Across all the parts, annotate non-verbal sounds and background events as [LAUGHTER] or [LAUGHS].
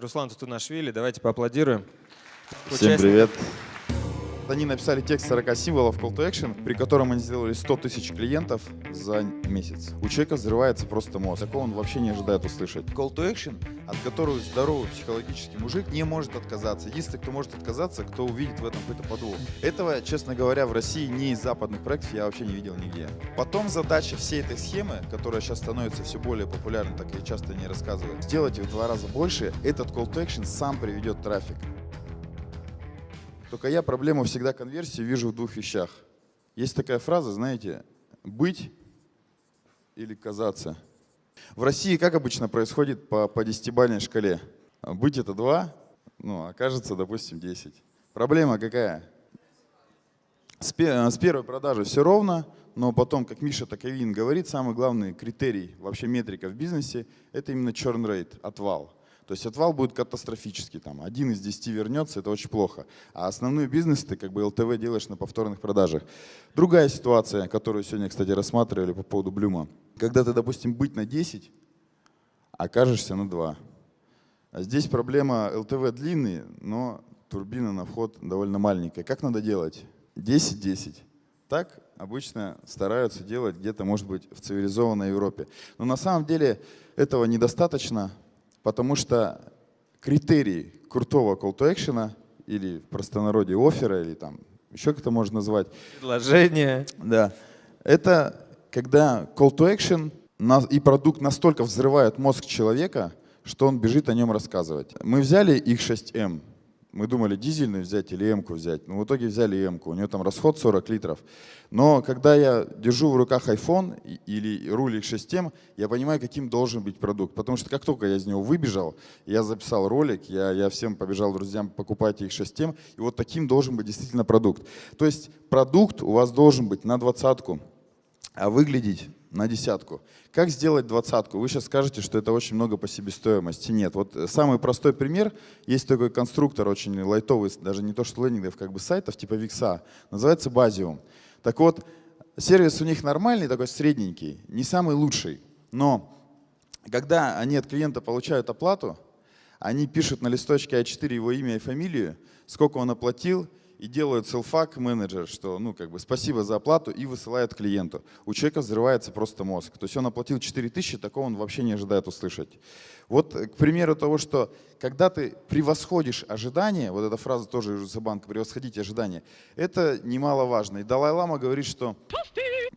Руслан Тутунашвили, давайте поаплодируем. Всем Участник. привет. Они написали текст 40 символов Call to Action, при котором они сделали 100 тысяч клиентов за месяц. У человека взрывается просто мозг. Такого он вообще не ожидает услышать. Call to Action, от которого здоровый психологический мужик не может отказаться. Единственный, кто может отказаться, кто увидит в этом какой-то подвох. Этого, честно говоря, в России ни из западных проектов я вообще не видел нигде. Потом задача всей этой схемы, которая сейчас становится все более популярной, так я часто не рассказываю, сделать в два раза больше, этот Call to Action сам приведет трафик. Только я проблему всегда конверсии вижу в двух вещах. Есть такая фраза, знаете, быть или казаться. В России как обычно происходит по, по десятибалльной шкале? Быть это 2, ну, окажется, допустим, 10. Проблема какая? С, с первой продажи все ровно, но потом, как Миша Таковин говорит, самый главный критерий, вообще метрика в бизнесе, это именно churn rate, отвал. То есть отвал будет катастрофический, там, один из десяти вернется, это очень плохо. А основной бизнес ты как бы ЛТВ делаешь на повторных продажах. Другая ситуация, которую сегодня, кстати, рассматривали по поводу Блюма. Когда ты, допустим, быть на 10, окажешься на 2. А здесь проблема ЛТВ длинный, но турбина на вход довольно маленькая. Как надо делать? 10-10. Так обычно стараются делать где-то, может быть, в цивилизованной Европе. Но на самом деле этого недостаточно, потому что критерий крутого call to action или в простонародье оффера, или там еще как-то можно назвать, Предложение. да. Это когда call to action и продукт настолько взрывает мозг человека, что он бежит о нем рассказывать. Мы взяли их 6М. Мы думали дизельную взять или М-ку взять. Но в итоге взяли М-ку. У нее там расход 40 литров. Но когда я держу в руках iPhone или руль X6M, я понимаю, каким должен быть продукт. Потому что как только я из него выбежал, я записал ролик, я, я всем побежал друзьям, покупайте X6M, и вот таким должен быть действительно продукт. То есть продукт у вас должен быть на двадцатку, а выглядеть на десятку. Как сделать двадцатку? Вы сейчас скажете, что это очень много по себестоимости. Нет. Вот э, самый простой пример. Есть такой конструктор очень лайтовый, даже не то что лендингов, как бы сайтов типа Викса. Называется Basium. Так вот, сервис у них нормальный, такой средненький, не самый лучший. Но когда они от клиента получают оплату, они пишут на листочке А4 его имя и фамилию, сколько он оплатил, и делают селфак менеджер, что ну как бы спасибо за оплату и высылают клиенту. У человека взрывается просто мозг. То есть он оплатил 4000, такого он вообще не ожидает услышать. Вот, э, к примеру того, что когда ты превосходишь ожидания, вот эта фраза тоже из банка, превосходить ожидания, это немаловажно. И Далай-Лама говорит, что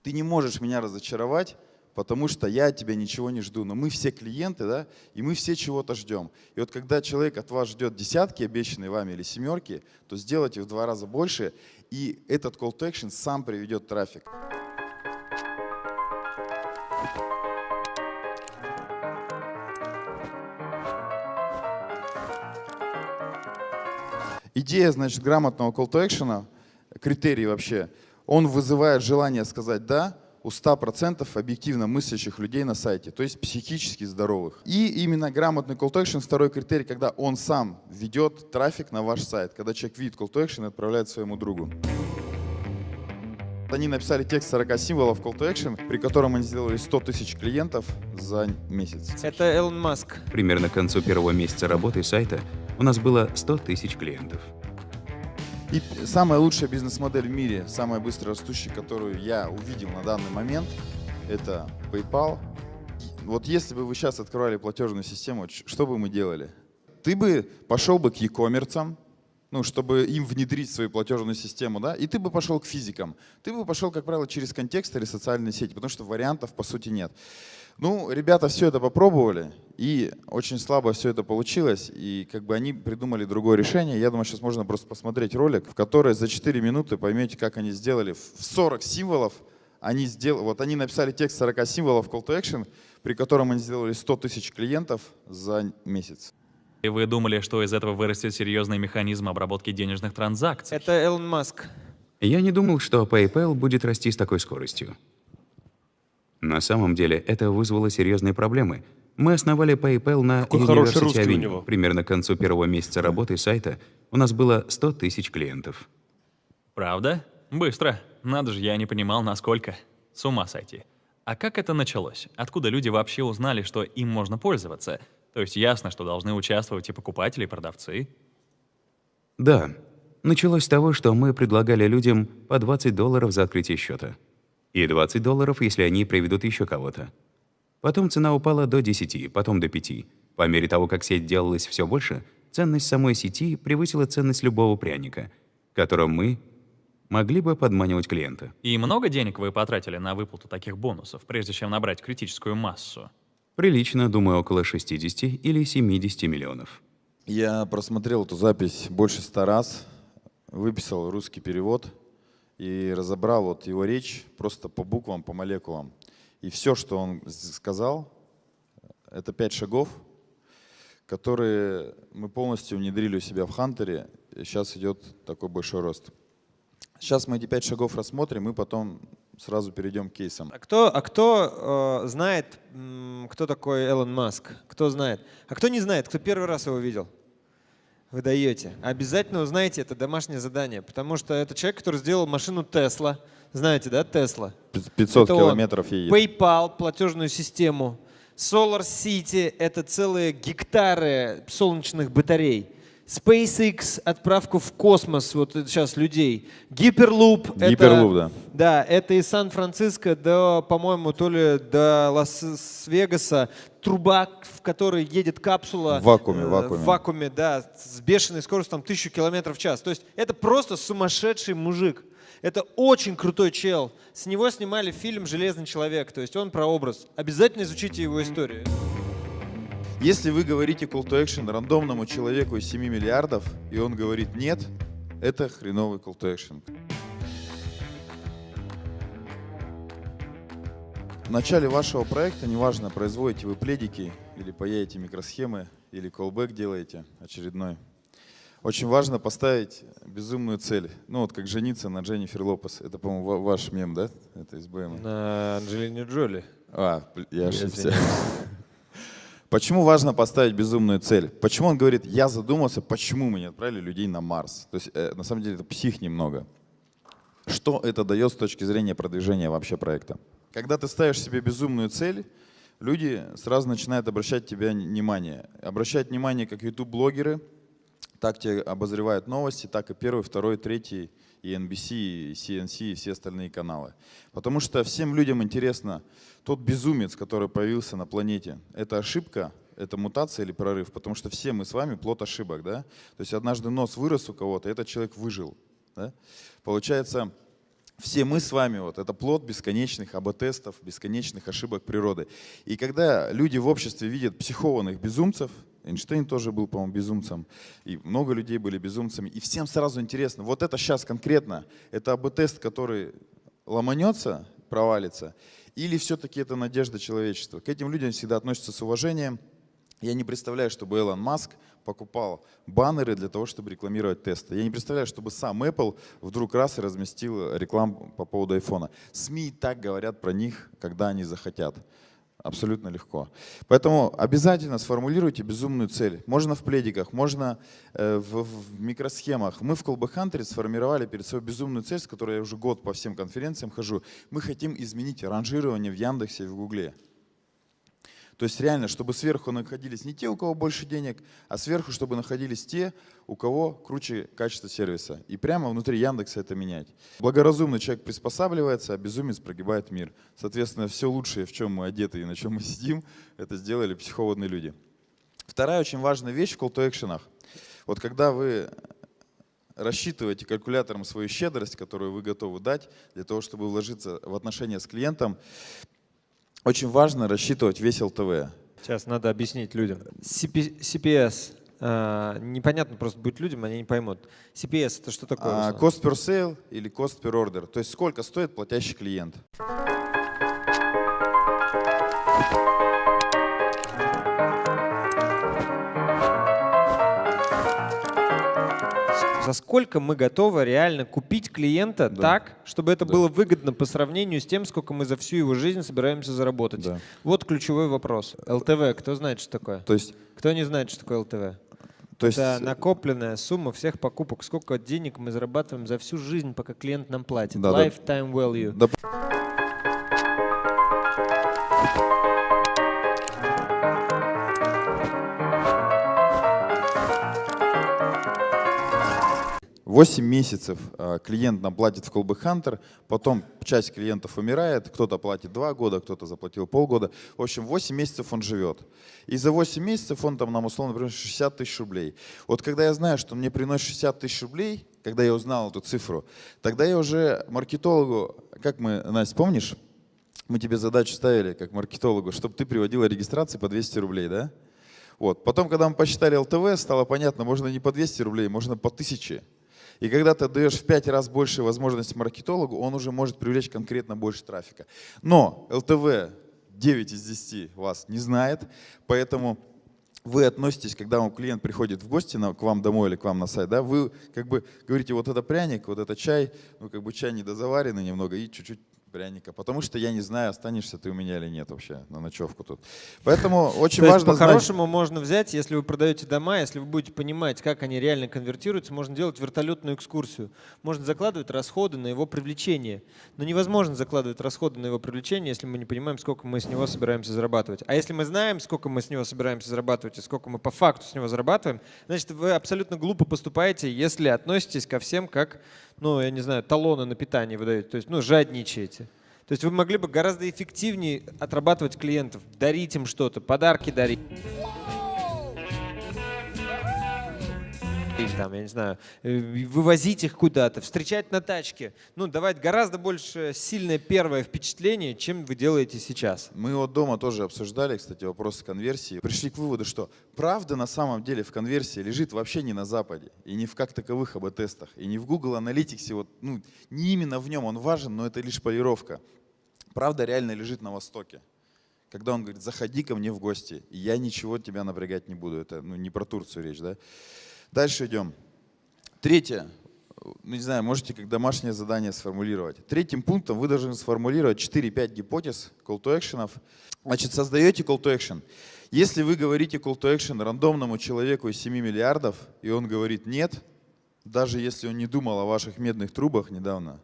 ты не можешь меня разочаровать, потому что я от тебя ничего не жду. Но мы все клиенты, да, и мы все чего-то ждем. И вот когда человек от вас ждет десятки, обещанные вами, или семерки, то сделайте в два раза больше, и этот call to action сам приведет трафик. Идея, значит, грамотного call to action, критерий вообще, он вызывает желание сказать «да», у 100% объективно мыслящих людей на сайте, то есть психически здоровых. И именно грамотный call to action, второй критерий, когда он сам ведет трафик на ваш сайт, когда человек видит call to action и отправляет своему другу. Они написали текст 40 символов call to action, при котором они сделали 100 тысяч клиентов за месяц. Это Элон Маск. Примерно к концу первого месяца работы сайта у нас было 100 тысяч клиентов. И самая лучшая бизнес-модель в мире, самая быстро растущая, которую я увидел на данный момент, это PayPal. Вот если бы вы сейчас открывали платежную систему, что бы мы делали? Ты бы пошел бы к e-commerce, ну, чтобы им внедрить свою платежную систему, да, и ты бы пошел к физикам. Ты бы пошел, как правило, через контекст или социальные сети, потому что вариантов, по сути, нет. Ну, ребята все это попробовали, и очень слабо все это получилось, и как бы они придумали другое решение. Я думаю, сейчас можно просто посмотреть ролик, в который за 4 минуты поймете, как они сделали. В 40 символов они сделали, вот они написали текст 40 символов call to action, при котором они сделали 100 тысяч клиентов за месяц. И вы думали, что из этого вырастет серьезный механизм обработки денежных транзакций? Это Элон Маск. Я не думал, что PayPal будет расти с такой скоростью. На самом деле это вызвало серьезные проблемы. Мы основали PayPal на University Avenue. Примерно к концу первого месяца работы сайта у нас было 100 тысяч клиентов. Правда? Быстро. Надо же, я не понимал, насколько. С ума сойти. А как это началось? Откуда люди вообще узнали, что им можно пользоваться? То есть ясно, что должны участвовать и покупатели, и продавцы. Да, началось с того, что мы предлагали людям по 20 долларов за открытие счета. И 20 долларов, если они приведут еще кого-то. Потом цена упала до 10, потом до 5. По мере того, как сеть делалась все больше, ценность самой сети превысила ценность любого пряника, которым мы могли бы подманивать клиента. И много денег вы потратили на выплату таких бонусов, прежде чем набрать критическую массу? Прилично, думаю, около 60 или 70 миллионов. Я просмотрел эту запись больше ста раз, выписал русский перевод и разобрал вот его речь просто по буквам, по молекулам. И все, что он сказал, это пять шагов, которые мы полностью внедрили у себя в Хантере. Сейчас идет такой большой рост. Сейчас мы эти пять шагов рассмотрим, и потом сразу перейдем к кейсам. А кто, а кто э, знает, кто такой Элон Маск? Кто знает? А кто не знает? Кто первый раз его видел? Вы даете. Обязательно узнаете это домашнее задание, потому что это человек, который сделал машину Тесла. Знаете, да, Тесла? Пи- 500 Это он. километров едет. PayPal, платежную систему. Solar City — это целые гектары солнечных батарей. SpaceX — отправку в космос вот сейчас людей. Гиперлуп — это... Гиперлуп, да. Да, это из Сан-Франциско до, по-моему, то ли до Лас-Вегаса. Труба, в которой едет капсула. В вакууме, э, в вакууме. В вакууме, да, с бешеной скоростью, там, тысячу километров в час. То есть это просто сумасшедший мужик. Это очень крутой чел. С него снимали фильм «Железный человек». То есть он про образ. Обязательно изучите его историю. Если вы говорите call to action рандомному человеку из 7 миллиардов, и он говорит нет, это хреновый call to action. В начале вашего проекта, неважно, производите вы пледики или паяете микросхемы, или callback делаете очередной, очень важно поставить безумную цель. Ну вот как жениться на Дженнифер Лопес. Это, по-моему, ва- ваш мем, да? Это из БМ. На Анджелине Джоли. А, я ошибся. [LAUGHS] Почему важно поставить безумную цель? Почему он говорит, я задумался, почему мы не отправили людей на Марс? То есть, э, на самом деле, это псих немного. Что это дает с точки зрения продвижения вообще проекта? Когда ты ставишь себе безумную цель, люди сразу начинают обращать тебя внимание. Обращать внимание как YouTube-блогеры, так тебе обозревают новости, так и первый, второй, третий, и NBC, и CNC, и все остальные каналы. Потому что всем людям интересно, тот безумец, который появился на планете, это ошибка, это мутация или прорыв? Потому что все мы с вами плод ошибок, да? То есть однажды нос вырос у кого-то, этот человек выжил, да? Получается, все мы с вами, вот, это плод бесконечных АБ-тестов, бесконечных ошибок природы. И когда люди в обществе видят психованных безумцев, Эйнштейн тоже был, по-моему, безумцем, и много людей были безумцами, и всем сразу интересно, вот это сейчас конкретно, это АБ-тест, который ломанется, провалится, или все-таки это надежда человечества. К этим людям всегда относятся с уважением. Я не представляю, чтобы Элон Маск покупал баннеры для того, чтобы рекламировать тесты. Я не представляю, чтобы сам Apple вдруг раз и разместил рекламу по поводу айфона. СМИ так говорят про них, когда они захотят. Абсолютно легко. Поэтому обязательно сформулируйте безумную цель. Можно в пледиках, можно э, в, в микросхемах. Мы в Колбы Хантере сформировали перед собой безумную цель, с которой я уже год по всем конференциям хожу. Мы хотим изменить ранжирование в Яндексе и в Гугле. То есть реально, чтобы сверху находились не те, у кого больше денег, а сверху, чтобы находились те, у кого круче качество сервиса. И прямо внутри Яндекса это менять. Благоразумный человек приспосабливается, а безумец прогибает мир. Соответственно, все лучшее, в чем мы одеты и на чем мы сидим, [LAUGHS] это сделали психованные люди. Вторая очень важная вещь в action. Вот когда вы рассчитываете калькулятором свою щедрость, которую вы готовы дать для того, чтобы вложиться в отношения с клиентом, очень важно рассчитывать весь ЛТВ. Сейчас надо объяснить людям. CP CPS. а, непонятно просто будет людям, они не поймут. CPS это что такое? А? Cost per sale или cost per order. То есть сколько стоит платящий клиент. За сколько мы готовы реально купить клиента Да. так, чтобы это Да. было выгодно по сравнению с тем, сколько мы за всю его жизнь собираемся заработать? Да. Вот ключевой вопрос. ЛТВ, кто знает, что такое? То есть, Кто не знает, что такое ЛТВ? то есть Это накопленная сумма всех покупок. Сколько денег мы зарабатываем за всю жизнь, пока клиент нам платит. Да, да. Lifetime value. да, 8 месяцев а, клиент нам платит в Колбы Хантер, потом часть клиентов умирает, кто-то платит 2 года, кто-то заплатил полгода. В общем, 8 месяцев он живет. И за 8 месяцев он там нам условно приносит 60 тысяч рублей. Вот когда я знаю, что он мне приносит 60 тысяч рублей, когда я узнал эту цифру, тогда я уже маркетологу, как мы, Настя, помнишь, мы тебе задачу ставили как маркетологу, чтобы ты приводила регистрации по 200 рублей, да? Вот. Потом, когда мы посчитали ЛТВ, стало понятно, можно не по 200 рублей, можно по 1000. И когда ты даешь в 5 раз больше возможностей маркетологу, он уже может привлечь конкретно больше трафика. Но ЛТВ 9 из 10 вас не знает, поэтому вы относитесь, когда вам клиент приходит в гости на, к вам домой или к вам на сайт, да, вы как бы говорите, вот это пряник, вот это чай, ну как бы чай недозаваренный немного и чуть-чуть пряника, потому что я не знаю, останешься ты у меня или нет вообще на ночевку тут. Поэтому [LAUGHS] очень важно по-хорошему можно взять, если вы продаете дома, если вы будете понимать, как они реально конвертируются, можно делать вертолетную экскурсию. Можно закладывать расходы на его привлечение. Но невозможно закладывать расходы на его привлечение, если мы не понимаем, сколько мы с него собираемся зарабатывать. А если мы знаем, сколько мы с него собираемся зарабатывать и сколько мы по факту с него зарабатываем, значит, вы абсолютно глупо поступаете, если относитесь ко всем как, ну, я не знаю, талоны на питание выдаете, то есть, ну, жадничаете. То есть вы могли бы гораздо эффективнее отрабатывать клиентов, дарить им что-то, подарки дарить. Или там, я не знаю, э, вывозить их куда-то, встречать на тачке. Ну, давать гораздо больше сильное первое впечатление, чем вы делаете сейчас. Мы вот дома тоже обсуждали, кстати, вопросы конверсии. Пришли к выводу, что правда на самом деле в конверсии лежит вообще не на Западе, и не в как таковых АБ-тестах, и не в Google Analytics. Вот, ну, не именно в нем он важен, но это лишь полировка. Правда реально лежит на Востоке. Когда он говорит, заходи ко мне в гости, я ничего тебя напрягать не буду. Это ну, не про Турцию речь, да? Дальше идем. Третье. Не знаю, можете как домашнее задание сформулировать. Третьим пунктом вы должны сформулировать 4-5 гипотез call to action. Значит, создаете call to action. Если вы говорите call to action рандомному человеку из 7 миллиардов, и он говорит нет, даже если он не думал о ваших медных трубах недавно,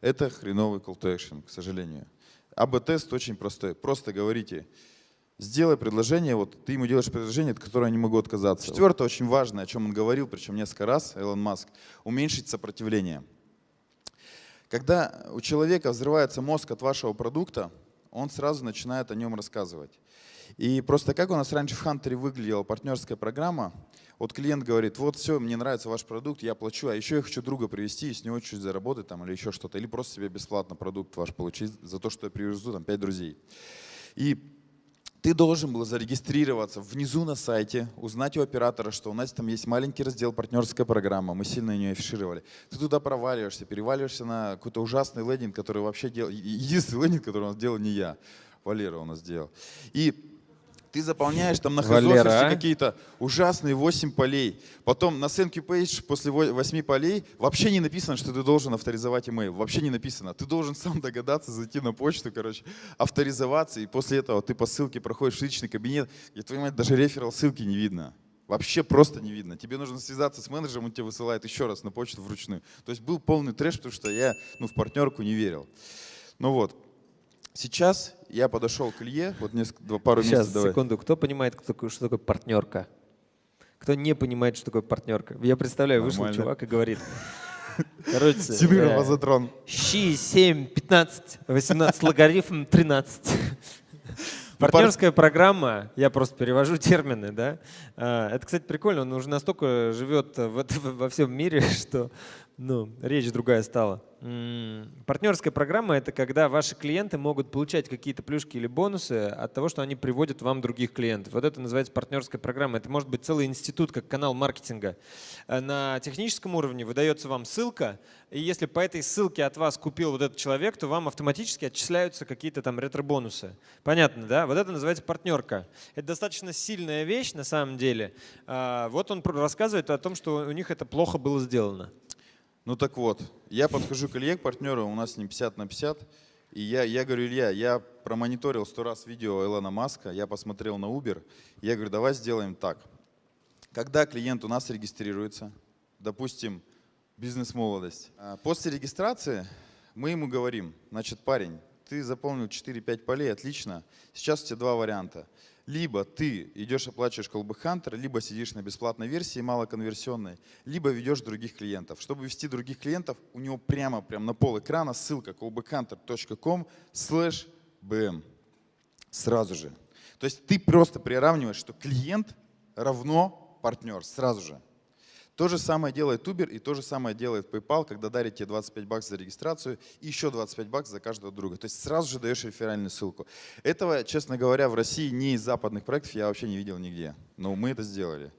это хреновый call to action, к сожалению. АБ-тест очень простой. Просто говорите, Сделай предложение, вот ты ему делаешь предложение, от которого я не могу отказаться. Четвертое, очень важное, о чем он говорил, причем несколько раз, Элон Маск, уменьшить сопротивление. Когда у человека взрывается мозг от вашего продукта, он сразу начинает о нем рассказывать. И просто как у нас раньше в Хантере выглядела партнерская программа, вот клиент говорит, вот все, мне нравится ваш продукт, я плачу, а еще я хочу друга привести и с него чуть заработать там или еще что-то, или просто себе бесплатно продукт ваш получить за то, что я привезу там пять друзей. И ты должен был зарегистрироваться внизу на сайте, узнать у оператора, что у нас там есть маленький раздел партнерская программа, мы сильно ее афишировали. Ты туда проваливаешься, переваливаешься на какой-то ужасный лендинг, который вообще делал, единственный лендинг, который у нас делал не я, Валера у нас делал. И ты заполняешь там на Валера, Хазоферсе а? какие-то ужасные 8 полей. Потом на you page после 8 полей вообще не написано, что ты должен авторизовать email. Вообще не написано. Ты должен [LAUGHS] сам догадаться, зайти на почту, короче, авторизоваться, и после этого ты по ссылке проходишь в личный кабинет, и твою мать даже реферал ссылки не видно. Вообще просто не видно. Тебе нужно связаться с менеджером, он тебе высылает еще раз на почту вручную. То есть был полный трэш, потому что я ну, в партнерку не верил. Ну вот, Сейчас я подошел к Илье, вот несколько, два- пару Сейчас, месяцев давай. секунду. Кто понимает, кто что такое партнерка? Кто не понимает, что такое партнерка? Я представляю, вышел Нормально. чувак и говорит. [LAUGHS] Короче, Сидоров э, Азотрон. щи 7, 15, 18, логарифм 13. Ну, Партнерская программа, я просто перевожу [LAUGHS] термины, да. А, Это, кстати, прикольно, он уже настолько живет в во всем мире, [LAUGHS] что ну, речь другая стала. Партнерская программа — это когда ваши клиенты могут получать какие-то плюшки или бонусы от того, что они приводят вам других клиентов. Вот это называется партнерская программа. Это может быть целый институт, как канал маркетинга. Э, На техническом уровне выдается вам ссылка, и если по этой ссылке от вас купил вот этот человек, то вам автоматически отчисляются какие-то там ретро-бонусы. Понятно, да? Вот это называется партнерка. Это достаточно сильная вещь на самом деле. А, Вот он рассказывает о том, что у них это плохо было сделано. Ну так вот, я подхожу к Илье, к партнеру, у нас с ним 50 на 50, и я, я говорю, Илья, я промониторил сто раз видео Илона Маска, я посмотрел на Uber, я говорю, давай сделаем так. Когда клиент у нас регистрируется, допустим, бизнес-молодость, а, после регистрации мы ему говорим, значит, парень, ты заполнил 4-5 полей, отлично, сейчас у тебя два варианта. Либо ты идешь оплачиваешь Callback Hunter, либо сидишь на бесплатной версии малоконверсионной, либо ведешь других клиентов. Чтобы вести других клиентов, у него прямо, прямо на пол экрана ссылка callbackhunter.com slash bm. Сразу же. То есть ты просто приравниваешь, что клиент равно партнер сразу же. То же самое делает Uber и то же самое делает PayPal, когда дарит тебе 25 баксов за регистрацию и еще 25 баксов за каждого друга. То есть сразу же даешь реферальную ссылку. Этого, честно говоря, в России ни из западных проектов я вообще не видел нигде. Но мы это сделали.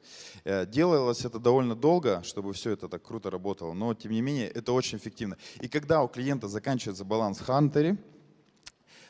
Э, делалось это довольно долго, чтобы все это так круто работало, но тем не менее это очень эффективно. И когда у клиента заканчивается баланс в Хантере,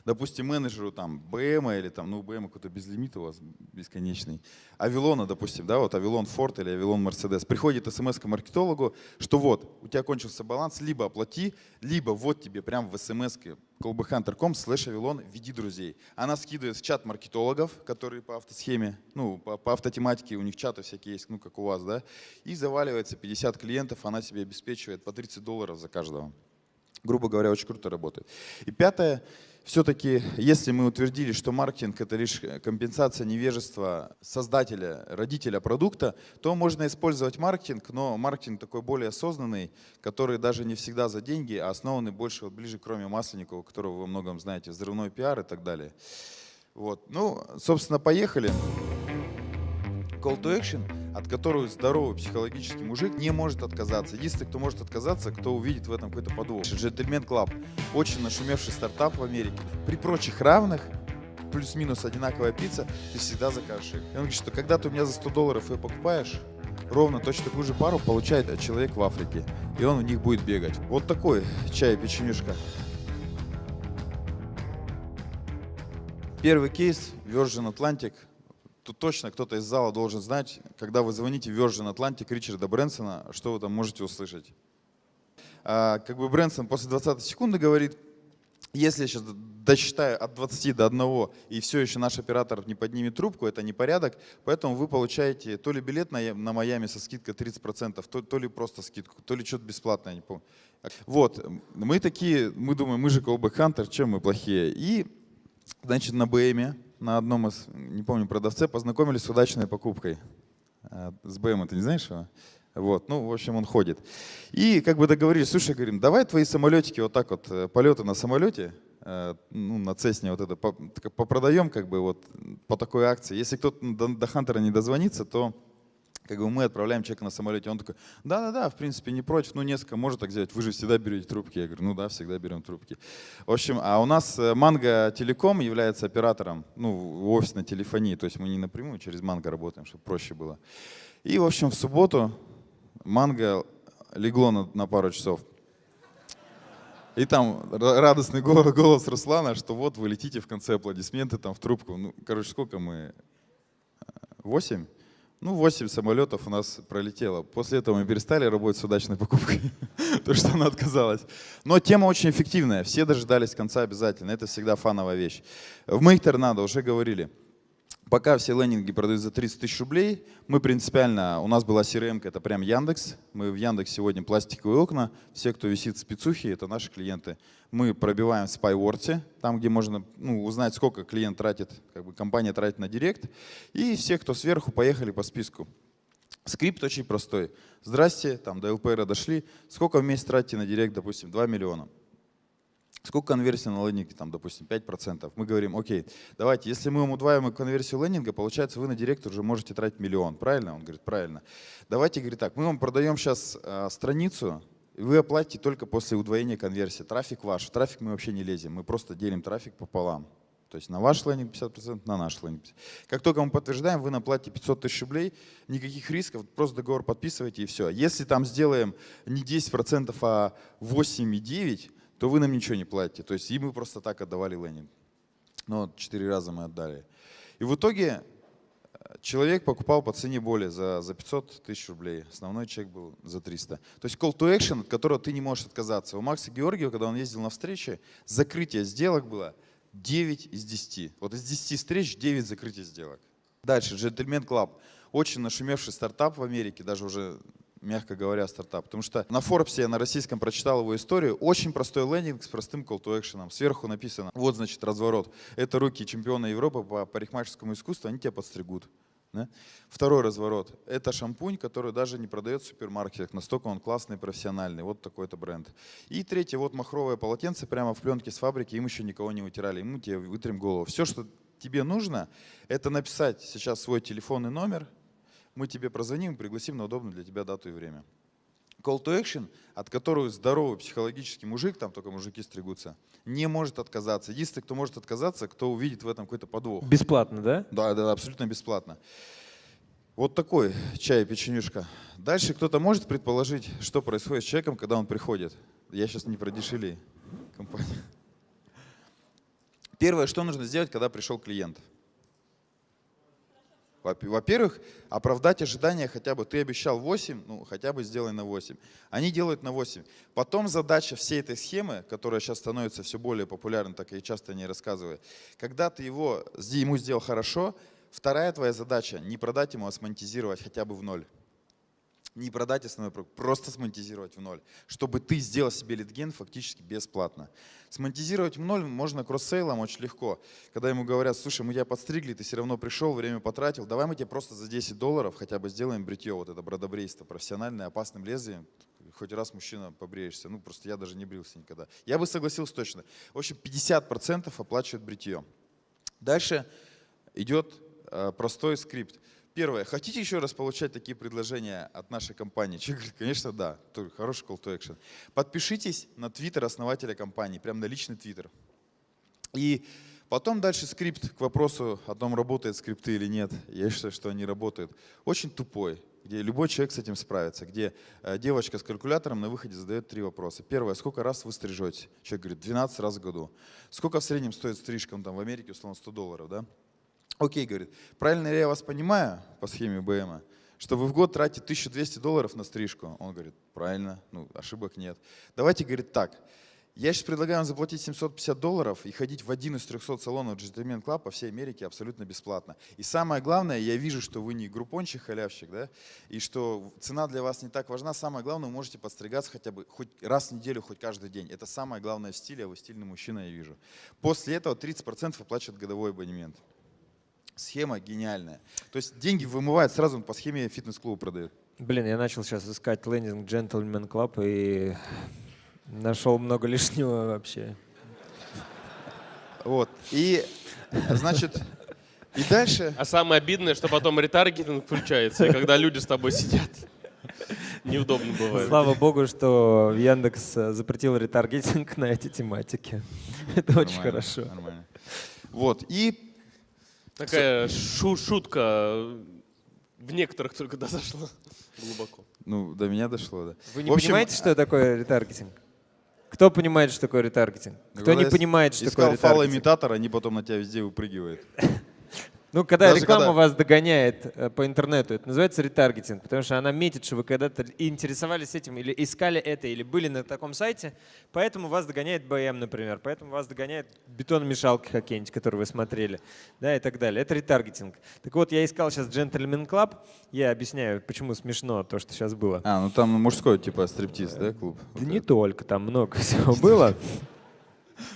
допустим, менеджеру там БМ или там, ну, БМ какой-то безлимит у вас бесконечный, Авилона, допустим, да, вот Авилон Форд или Авилон Мерседес, приходит смс к маркетологу, что вот, у тебя кончился баланс, либо оплати, либо вот тебе прям в смс callbackhunter.com слэш Авилон, веди друзей. Она скидывает в чат маркетологов, которые по автосхеме, ну, по, по автотематике, у них чаты всякие есть, ну, как у вас, да, и заваливается 50 клиентов, она себе обеспечивает по 30 долларов за каждого. Грубо говоря, очень круто работает. И пятое, все-таки, если мы утвердили, что маркетинг это лишь компенсация невежества создателя, родителя продукта, то можно использовать маркетинг, но маркетинг такой более осознанный, который даже не всегда за деньги, а основанный больше вот ближе к Роме Масленникову, которого вы многом знаете, взрывной пиар и так далее. Вот. Ну, собственно, поехали. Call to action, от которого здоровый психологический мужик не может отказаться. Единственный, кто может отказаться, кто увидит в этом какой-то подвох. Gentleman Club, очень нашумевший стартап в Америке. При прочих равных, плюс-минус одинаковая пицца, ты всегда закажешь их. И он говорит, что когда ты у меня за 100 долларов ее покупаешь, ровно точно такую же пару получает человек в Африке. И он в них будет бегать. Вот такой чай печенюшка. Первый кейс Virgin Atlantic – тут точно кто-то из зала должен знать, когда вы звоните Virgin Atlantic Ричарда Брэнсона, что вы там можете услышать. А, как бы Брэнсон после 20 секунды говорит, если я сейчас досчитаю от 20 до 1 и все еще наш оператор не поднимет трубку, это не порядок, поэтому вы получаете то ли билет на, на Майами со скидкой 30%, то, то ли просто скидку, то ли что-то бесплатное, не помню. Вот, мы такие, мы думаем, мы же Hunter, чем мы плохие? И, значит, на БМе на одном из, не помню, продавце познакомились с удачной покупкой. А, с БМ, ты не знаешь его? Вот, ну, в общем, он ходит. И как бы договорились, слушай, говорим, давай твои самолетики вот так вот, э, полеты на самолете, э, ну, на Цесне вот это, попродаем как бы вот по такой акции. Если кто-то до Хантера не дозвонится, то как бы мы отправляем человека на самолете, он такой, да-да-да, в принципе, не против, ну, несколько может так сделать, вы же всегда берете трубки. Я говорю, ну да, всегда берем трубки. В общем, а у нас э, Манго Телеком является оператором, ну, офисной телефонии, то есть мы не напрямую через Манго работаем, чтобы проще было. И, в общем, в субботу Манго легло на, на пару часов. И там радостный голос, голос Руслана, что вот вы летите в конце аплодисменты там в трубку. Ну, короче, сколько мы? Восемь? Ну, 8 самолетов у нас пролетело. После этого мы перестали работать с удачной покупкой, [LAUGHS] то что она отказалась. Но тема очень эффективная, все дожидались конца обязательно, это всегда фановая вещь. В моих торнадо уже говорили, Пока все лендинги продают за 30 тысяч рублей, мы принципиально, у нас была CRM, это прям Яндекс. Мы в Яндекс сегодня пластиковые окна. Все, кто висит в спецухе, это наши клиенты. Мы пробиваем в SpyWords, там, где можно ну, узнать, сколько клиент тратит, как бы компания тратит на директ. И все, кто сверху, поехали по списку. Скрипт очень простой. Здрасте, там до ЛПР дошли. Сколько в месяц тратите на директ, допустим, 2 миллиона. Сколько конверсия на лендинге, там, допустим, 5%. Мы говорим, окей, давайте, если мы удваиваем конверсию лендинга, получается, вы на директор уже можете тратить миллион, правильно? Он говорит, правильно. Давайте, говорит так, мы вам продаем сейчас э, страницу, и вы оплатите только после удвоения конверсии. Трафик ваш. В трафик мы вообще не лезем, мы просто делим трафик пополам. То есть на ваш лендинг 50%, на наш лендинг 50%. Как только мы подтверждаем, вы наплатите 500 тысяч рублей, никаких рисков, просто договор подписываете и все. Если там сделаем не 10%, а 8,9%, то вы нам ничего не платите. То есть и мы просто так отдавали лендинг. Ну, вот четыре раза мы отдали. И в итоге э, человек покупал по цене более за, за 500 тысяч рублей. Основной чек был за 300. То есть call to action, от которого ты не можешь отказаться. У Макса Георгиева, когда он ездил на встречи, закрытие сделок было 9 из 10. Вот из 10 встреч 9 закрытия сделок. Дальше, Gentleman Club. Очень нашумевший стартап в Америке, даже уже мягко говоря, стартап. Потому что на Forbes я на российском прочитал его историю. Очень простой лендинг с простым call to action. Сверху написано, вот значит разворот. Это руки чемпиона Европы по парикмахерскому искусству, они тебя подстригут. Да? Второй разворот. Это шампунь, который даже не продает в супермаркетах. Настолько он классный, профессиональный. Вот такой-то бренд. И третье, вот махровое полотенце прямо в пленке с фабрики. Им еще никого не вытирали. Ему тебе вытрем голову. Все, что тебе нужно, это написать сейчас свой телефонный номер. Мы тебе прозвоним и пригласим на удобную для тебя дату и время. Call to action, от которого здоровый психологический мужик, там только мужики стригутся, не может отказаться. Единственный, кто может отказаться, кто увидит в этом какой-то подвох. Бесплатно, да? Да, да, абсолютно бесплатно. Вот такой чай, печенюшка. Дальше кто-то может предположить, что происходит с человеком, когда он приходит. Я сейчас не про дешевле компанию. Первое, что нужно сделать, когда пришел клиент. Во-первых, оправдать ожидания хотя бы. Ты обещал 8, ну хотя бы сделай на 8. Они делают на 8. Потом задача всей этой схемы, которая сейчас становится все более популярной, так и часто не рассказываю. Когда ты его, ему сделал хорошо, вторая твоя задача не продать ему, а смонетизировать хотя бы в ноль не продать основной продукт, просто смонетизировать в ноль, чтобы ты сделал себе литген фактически бесплатно. Смонетизировать в ноль можно кросс-сейлом очень легко. Когда ему говорят, слушай, мы тебя подстригли, ты все равно пришел, время потратил, давай мы тебе просто за 10 долларов хотя бы сделаем бритье, вот это бродобрейство профессиональное, опасным лезвием, хоть раз мужчина побреешься. Ну, просто я даже не брился никогда. Я бы согласился точно. В общем, 50% оплачивают бритье. Дальше идет э, простой скрипт. Первое. Хотите еще раз получать такие предложения от нашей компании? Человек говорит, конечно, да. Хороший call to action. Подпишитесь на твиттер основателя компании, прям на личный твиттер. И потом дальше скрипт к вопросу о том, работает скрипты или нет. Я считаю, что они работают. Очень тупой, где любой человек с этим справится, где э, девочка с калькулятором на выходе задает три вопроса. Первое, сколько раз вы стрижете? Человек говорит, 12 раз в году. Сколько в среднем стоит стрижка, там в Америке, условно, 100 долларов, да? Окей, говорит, правильно ли я вас понимаю по схеме БМ, что вы в год тратите 1200 долларов на стрижку? Он говорит, правильно, ну, ошибок нет. Давайте, говорит, так, я сейчас предлагаю вам заплатить 750 долларов и ходить в один из 300 салонов Club по всей Америке абсолютно бесплатно. И самое главное, я вижу, что вы не группончик, халявщик, да, и что цена для вас не так важна. Самое главное, вы можете подстригаться хотя бы хоть раз в неделю, хоть каждый день. Это самое главное в стиле, а вы стильный мужчина, я вижу. После этого 30% оплачивает годовой абонемент. Схема гениальная. То есть деньги вымывают сразу по схеме фитнес-клуба продают. Блин, я начал сейчас искать лендинг Gentleman Club и нашел много лишнего вообще. Вот. И, значит, и дальше... А самое обидное, что потом ретаргетинг включается, и когда люди с тобой сидят. Неудобно бывает. Слава богу, что Яндекс э, запретил ретаргетинг на эти тематики. Это очень хорошо. Нормально. Вот. И Такая шу шутка в некоторых только дошла глубоко. Ну, до меня дошло, да. Вы не общем, понимаете, что такое ретаргетинг? Кто понимает, что такое ретаргетинг? Кто не понимает, что такое ретаргетинг? фал имитатор, они потом на тебя везде выпрыгивают. [LAUGHS] Ну, когда Даже реклама когда... вас догоняет э, по интернету, это называется ретаргетинг, потому что она метит, что вы когда-то интересовались этим или искали это, или были на таком сайте, поэтому вас догоняет БМ, например, поэтому вас догоняет бетономешалки какие-нибудь, которые вы смотрели, да, и так далее. Это ретаргетинг. Так вот, я искал сейчас Gentleman Club, я объясняю, почему смешно то, что сейчас было. А, ну там мужской типа стриптиз, да, клуб? Да не только, там много всего было.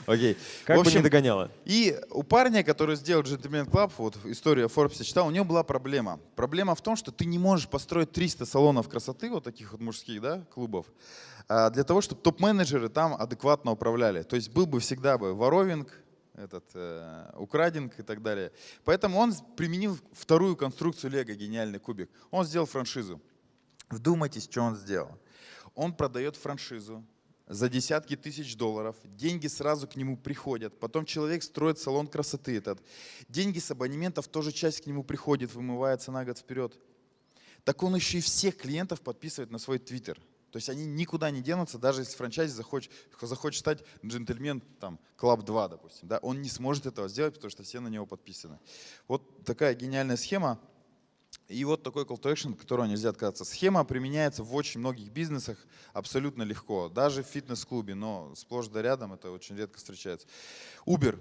Окей. Как в общем, бы не догоняло. И у парня, который сделал Gentleman Club, вот история Forbes читал, у него была проблема. Проблема в том, что ты не можешь построить 300 салонов красоты, вот таких вот мужских да, клубов, а, для того, чтобы топ-менеджеры там адекватно управляли. То есть был бы всегда бы воровинг, этот э, украдинг и так далее. Поэтому он применил вторую конструкцию Лего, гениальный кубик. Он сделал франшизу. Вдумайтесь, что он сделал. Он продает франшизу за десятки тысяч долларов, деньги сразу к нему приходят, потом человек строит салон красоты этот, деньги с абонементов тоже часть к нему приходит, вымывается на год вперед. Так он еще и всех клиентов подписывает на свой твиттер. То есть они никуда не денутся, даже если франчайзи захочет, захочет стать джентльмен, там, Club 2, допустим. Да, он не сможет этого сделать, потому что все на него подписаны. Вот такая гениальная схема. И вот такой call to action, от которого нельзя отказаться. Схема применяется в очень многих бизнесах абсолютно легко. Даже в фитнес-клубе, но сплошь да рядом это очень редко встречается. Uber.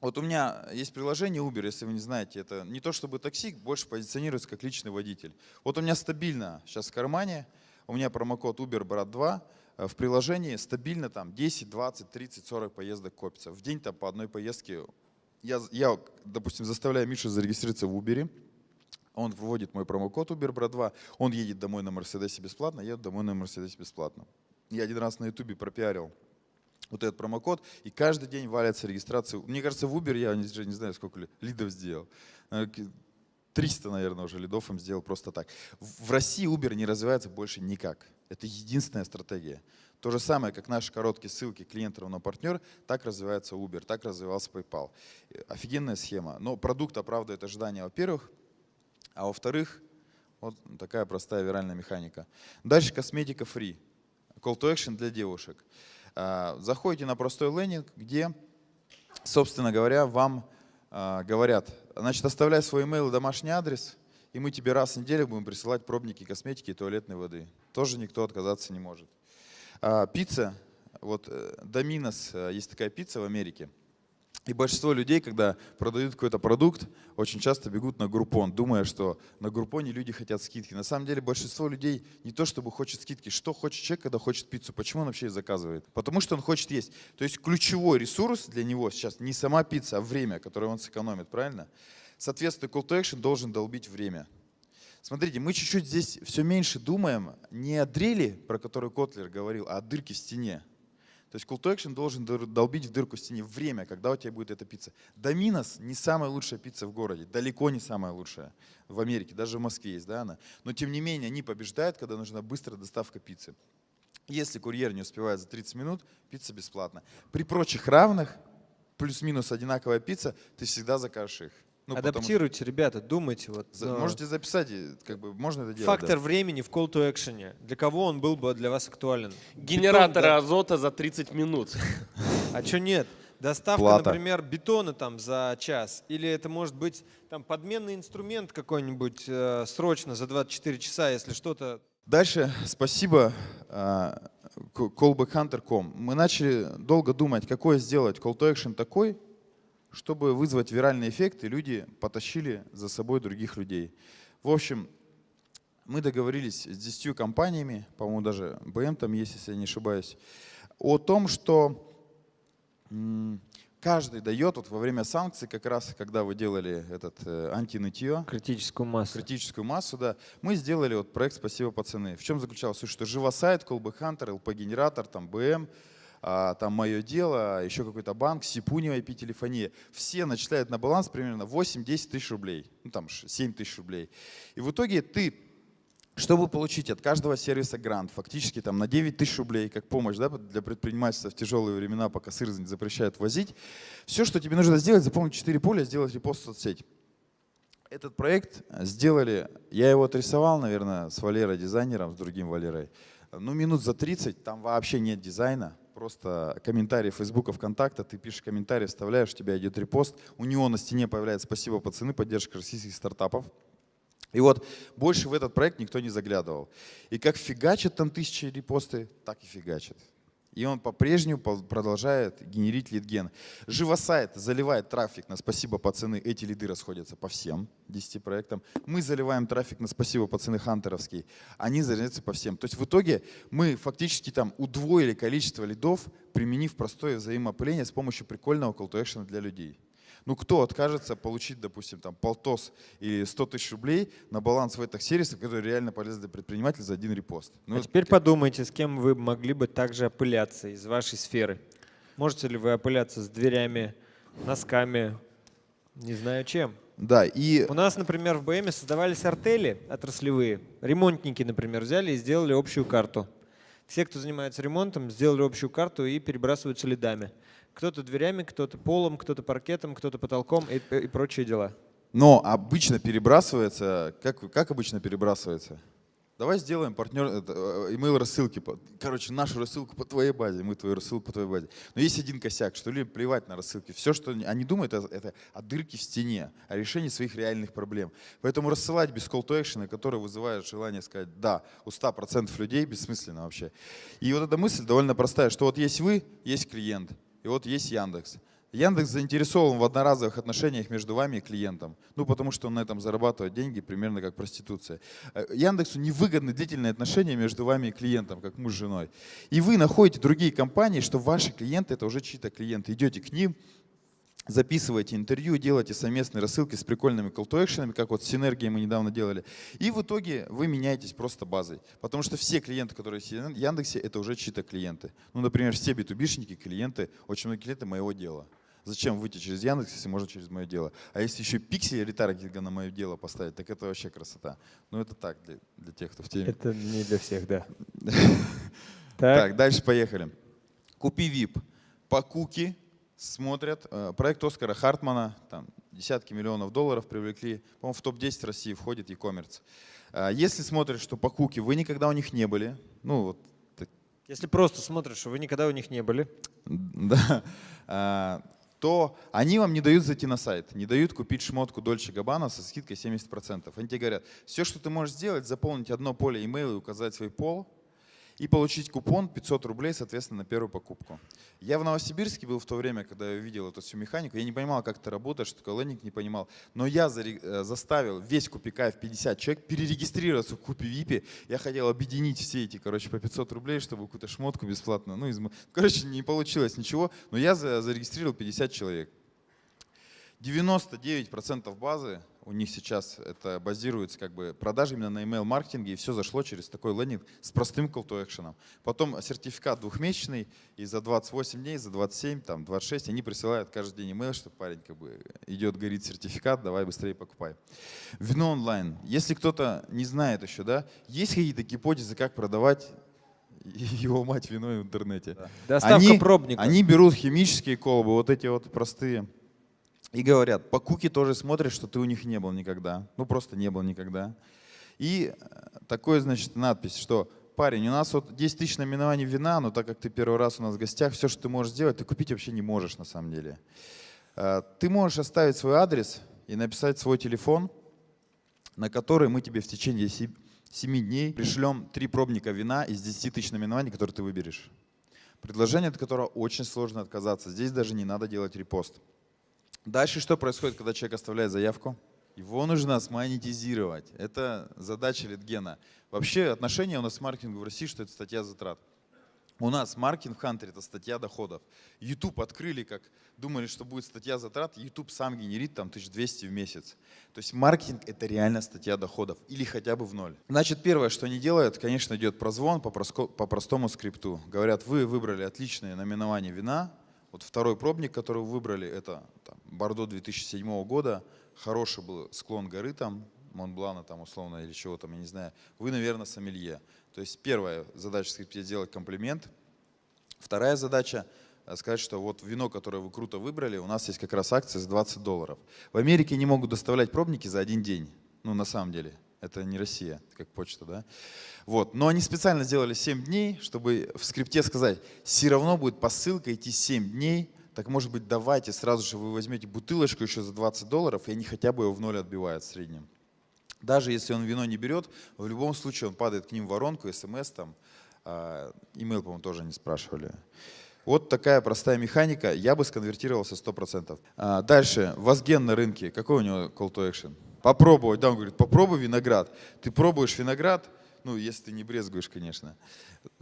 Вот у меня есть приложение Uber, если вы не знаете, это не то чтобы такси, больше позиционируется как личный водитель. Вот у меня стабильно сейчас в кармане, у меня промокод Uber Брат 2, э, в приложении стабильно там 10, 20, 30, 40 поездок копится. В день там по одной поездке. Я, я допустим, заставляю Мишу зарегистрироваться в Uber, он вводит мой промокод Uber Брат 2, он едет домой на Мерседесе бесплатно, еду домой на Мерседесе бесплатно. Я один раз на Ютубе пропиарил вот этот промокод, и каждый день валятся регистрации. Мне кажется, в Uber я уже не знаю, сколько ли- лидов сделал. Э, к- 300, наверное, уже лидов им сделал просто так. В в России Uber не развивается больше никак. Это единственная стратегия. То же самое, как наши короткие ссылки клиент равно партнер, так развивается Uber, так развивался PayPal. Э, Офигенная схема. Но продукт оправдывает ожидания, во-первых, а во-вторых, вот такая простая виральная механика. Дальше косметика free. Call to action для девушек. А, Заходите на простой лендинг, где, собственно говоря, вам а, говорят, значит, оставляй свой email и домашний адрес, и мы тебе раз в неделю будем присылать пробники косметики и туалетной воды. Тоже никто отказаться не может. А, Пицца, вот э, Domino's, э, есть такая пицца в Америке, и большинство людей, когда продают какой-то продукт, очень часто бегут на Группон, думая, что на Группоне люди хотят скидки. На самом деле большинство людей не то чтобы хочет скидки. Что хочет человек, когда хочет пиццу? Почему он вообще ее заказывает? Потому что он хочет есть. То есть ключевой ресурс для него сейчас не сама пицца, а время, которое он сэкономит, правильно? Соответственно, call to action должен долбить время. Смотрите, мы чуть-чуть здесь все меньше думаем не о дрели, про которую Котлер говорил, а о дырке в стене. То есть call to action должен долбить в дырку в стене время, когда у тебя будет эта пицца. Domino's не самая лучшая пицца в городе, далеко не самая лучшая в Америке, даже в Москве есть, да, она. Но тем не менее они побеждают, когда нужна быстрая доставка пиццы. Если курьер не успевает за 30 минут, пицца бесплатна. При прочих равных, плюс-минус одинаковая пицца, ты всегда закажешь их. Ну, потому Адаптируйте, ребята, думайте. Вот, За- но Можете записать, как бы можно это делать. Фактор да. времени в call to action. Для кого он был бы для вас актуален? Генераторы Бетон, азота за 30 минут. да. [LAUGHS] А что нет? Доставка, Плата. например, бетона там за час. Или это может быть там подменный инструмент какой-нибудь э, срочно за 24 часа, если что-то Дальше, спасибо к- callbackhunter.com. Мы начали долго думать, какой сделать call to action такой, чтобы вызвать виральный эффект, и люди потащили за собой других людей. В общем, мы договорились с 10 компаниями, по-моему, даже БМ там есть, если я не ошибаюсь, о том, что каждый дает вот во время санкций, как раз когда вы делали этот э, антинытье, критическую массу. критическую массу, да, мы сделали вот проект «Спасибо, пацаны». В чем заключался? Что живосайт, Hunter, LP-генератор, там БМ, там «Мое дело», еще какой-то банк, Сипунева IP-телефония. Все начисляют на баланс примерно 8-10 тысяч рублей, ну там ш- 7 тысяч рублей. И в итоге ты чтобы получить от каждого сервиса грант, фактически там на 9 тысяч рублей, как помощь да, для предпринимательства в тяжелые времена, пока сыр не запрещают возить, все, что тебе нужно сделать, запомнить 4 поля, сделать репост в соцсеть. Этот проект сделали, я его отрисовал, наверное, с Валерой, дизайнером, с другим Валерой. Ну, минут за 30, там вообще нет дизайна, просто комментарий Фейсбука, ВКонтакта, ты пишешь комментарий, вставляешь, у тебя идет репост, у него на стене появляется «Спасибо, пацаны, поддержка российских стартапов». И вот больше в этот проект никто не заглядывал. И как фигачат там тысячи репосты, так и фигачат. И он по-прежнему по- продолжает генерить лидген. Живосайт заливает трафик на «Спасибо, пацаны». Эти лиды расходятся по всем 10 проектам. Мы заливаем трафик на «Спасибо, пацаны» хантеровский. Они заливаются по всем. То есть в итоге мы фактически там удвоили количество лидов, применив простое взаимоопыление с помощью прикольного call to action для людей. Ну кто откажется получить, допустим, там полтос или 100 тысяч рублей на баланс в этих сервисах, которые реально полезны для предпринимателя за один репост? Ну, а теперь подумайте, с кем вы могли бы также опыляться из вашей сферы. Можете ли вы опыляться с дверями, носками, не знаю чем. Да, и У нас, например, в БМ создавались артели отраслевые. Ремонтники, например, взяли и сделали общую карту. Все, кто занимается ремонтом, сделали общую карту и перебрасываются лидами. Кто-то дверями, кто-то полом, кто-то паркетом, кто-то потолком и, и прочие дела. Но обычно перебрасывается, как, как обычно перебрасывается? Давай сделаем партнер, это, э, email рассылки. Короче, нашу рассылку по твоей базе, мы твою рассылку по твоей базе. Но есть один косяк, что люди плевать на рассылки. Все, что они думают, это, это о дырке в стене, о решении своих реальных проблем. Поэтому рассылать без call to action, который вызывает желание сказать «да» у 100% людей, бессмысленно вообще. И вот эта мысль довольно простая, что вот есть вы, есть клиент, и вот есть Яндекс. Яндекс заинтересован в одноразовых отношениях между вами и клиентом. Ну, потому что он на этом зарабатывает деньги, примерно как проституция. Э, Яндексу невыгодны длительные отношения между вами и клиентом, как муж с женой. И вы находите другие компании, что ваши клиенты — это уже чьи-то клиенты. Идете к ним, записываете интервью, делаете совместные рассылки с прикольными call to action'ами, как вот с синергией мы недавно делали. И в итоге вы меняетесь просто базой. Потому что все клиенты, которые есть в Яндексе, это уже чьи-то клиенты. Ну, например, все B2B-шники, клиенты, очень многие клиенты моего дела. Зачем выйти через Яндекс, если можно через мое дело? А если еще пиксель ретаргетинга на мое дело поставить, так это вообще красота. Ну это так, для, для тех, кто в теме. Это не для всех, да. [LAUGHS] Так, дальше поехали. Купи VIP. По куки смотрят. Э, Проект Оскара Хартмана, там десятки миллионов долларов привлекли. По-моему, в топ-10 России входит e-commerce. Э, Если смотришь, что по куки вы никогда у них не были, ну вот Если просто смотришь, что вы никогда у них не были, да, а, то они вам не дают зайти на сайт, не дают купить шмотку Дольче Габбана со скидкой 70%. Они тебе говорят, все, что ты можешь сделать, заполнить одно поле email и указать свой пол, и получить купон 500 рублей, соответственно, на первую покупку. Я в Новосибирске был в то время, когда я видел эту всю механику. Я не понимал, как это работает, что такое лендинг, не понимал. Но я э, заставил весь Купикаев 50 человек перерегистрироваться в Купи Випе. Я хотел объединить все эти, короче, по 500 рублей, чтобы какую-то шмотку бесплатно. Ну, из... короче, не получилось ничего, но я за- зарегистрировал 50 человек. 99% базы у них сейчас это базируется как бы продажи именно на email маркетинге и все зашло через такой лендинг с простым call to action. Потом сертификат двухмесячный и за 28 дней, за 27, там 26 они присылают каждый день email, что парень как бы идет, горит сертификат, давай быстрее покупай. Вино онлайн. Если кто-то не знает еще, да, есть какие-то гипотезы, как продавать [LAUGHS] его мать вино в интернете? доставка Они- пробника. Они берут химические колбы, вот эти вот простые, и говорят, по куки тоже смотришь, что ты у них не был никогда. Ну, просто не был никогда. И э, такой, значит, надпись, что парень, у нас вот 10 тысяч наименований вина, но так как ты первый раз у нас в гостях, все, что ты можешь сделать, ты купить вообще не можешь на самом деле. Э, Ты можешь оставить свой адрес и написать свой телефон, на который мы тебе в течение 7 дней пришлем три пробника вина из 10 тысяч наименований, которые ты выберешь. Предложение, от которого очень сложно отказаться. Здесь даже не надо делать репост. Дальше что происходит, когда человек оставляет заявку? Его нужно смонетизировать. Это задача Литгена. Вообще отношение у нас к маркетингу в России, что это статья затрат. У нас маркетинг в Хантере это статья доходов. YouTube открыли, как думали, что будет статья затрат. YouTube сам генерит там 1200 в месяц. То есть маркетинг это реально статья доходов или хотя бы в ноль. Значит, первое, что они делают, конечно, идет прозвон по простому скрипту. Говорят, вы выбрали отличное наименование вина. Вот второй пробник, который вы выбрали, это там, Бордо 2007 года. Хороший был склон горы там, Монблана там условно или чего там, я не знаю. Вы, наверное, сомелье. То есть первая задача скрипте сделать комплимент. Вторая задача э, сказать, что вот вино, которое вы круто выбрали, у нас есть как раз акция за 20 долларов. В Америке не могут доставлять пробники за один день. Ну, на самом деле. Это не Россия, это как почта, да? Вот. Но они специально сделали 7 дней, чтобы в скрипте сказать, все равно будет посылка идти 7 дней, так может быть давайте сразу же вы возьмете бутылочку еще за 20 долларов, и они хотя бы его в ноль отбивают в среднем. Даже если он вино не берет, в любом случае он падает к ним в воронку, смс там, а, имейл, по-моему, тоже не спрашивали. Вот такая простая механика, я бы сконвертировался 100%. А, дальше, Возген на рынке, какой у него call to action? Попробовать, да, он говорит, попробуй виноград. Ты пробуешь виноград, ну, если ты не брезгуешь, конечно,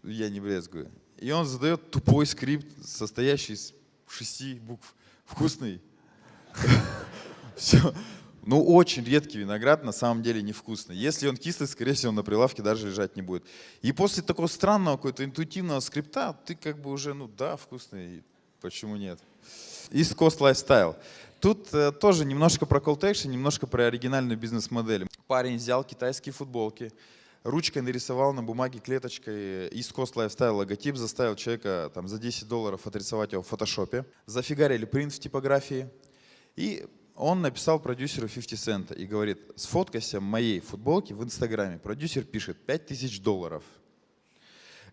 я не брезгую. И он задает тупой скрипт, состоящий из шести букв. Вкусный. [LAUGHS] Все. Ну, очень редкий виноград, на самом деле невкусный. Если он кислый, скорее всего, он на прилавке даже лежать не будет. И после такого странного, какого-то интуитивного скрипта, ты как бы уже, ну да, вкусный, почему нет? East Coast Lifestyle. Тут э, тоже немножко про call to action, немножко про оригинальную бизнес-модель. Парень взял китайские футболки, ручкой нарисовал на бумаге клеточкой East Coast Lifestyle логотип, заставил человека там, за 10 долларов отрисовать его в фотошопе. Зафигарили принт в типографии. И он написал продюсеру 50 цента и говорит, сфоткайся моей футболки в Инстаграме. Продюсер пишет 5000 долларов.